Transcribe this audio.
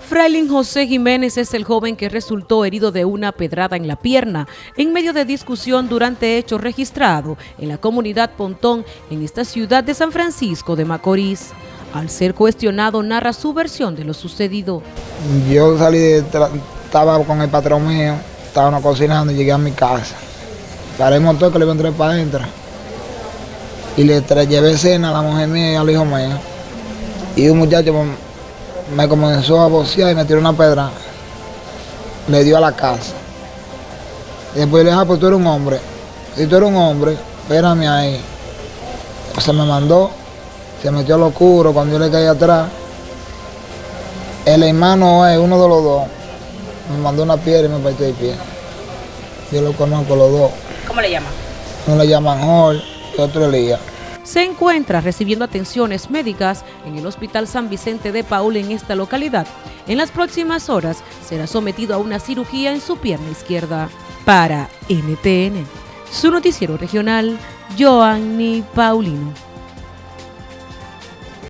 Frailin José Jiménez es el joven que resultó herido de una pedrada en la pierna en medio de discusión durante hechos registrados en la comunidad Pontón en esta ciudad de San Francisco de Macorís. Al ser cuestionado, narra su versión de lo sucedido. Yo salí, de estaba con el patrón mío, estábamos cocinando y llegué a mi casa. Paré el motor que le entré para adentro y le llevé cena a la mujer mía y al hijo mío. Y un muchacho me comenzó a bocear y me tiró una pedra. Le dio a la casa. Y después le dije, ah, pues tú eres un hombre. Si tú eres un hombre, espérame ahí. Se me mandó, se metió al oscuro cuando yo le caí atrás. El hermano es uno de los dos. Me mandó una piedra y me partió el pie. Yo lo conozco los dos. ¿Cómo le llaman? Uno le llaman Jorge y otro Elías se encuentra recibiendo atenciones médicas en el Hospital San Vicente de Paul en esta localidad. En las próximas horas será sometido a una cirugía en su pierna izquierda. Para NTN, su noticiero regional, Joanny Paulino.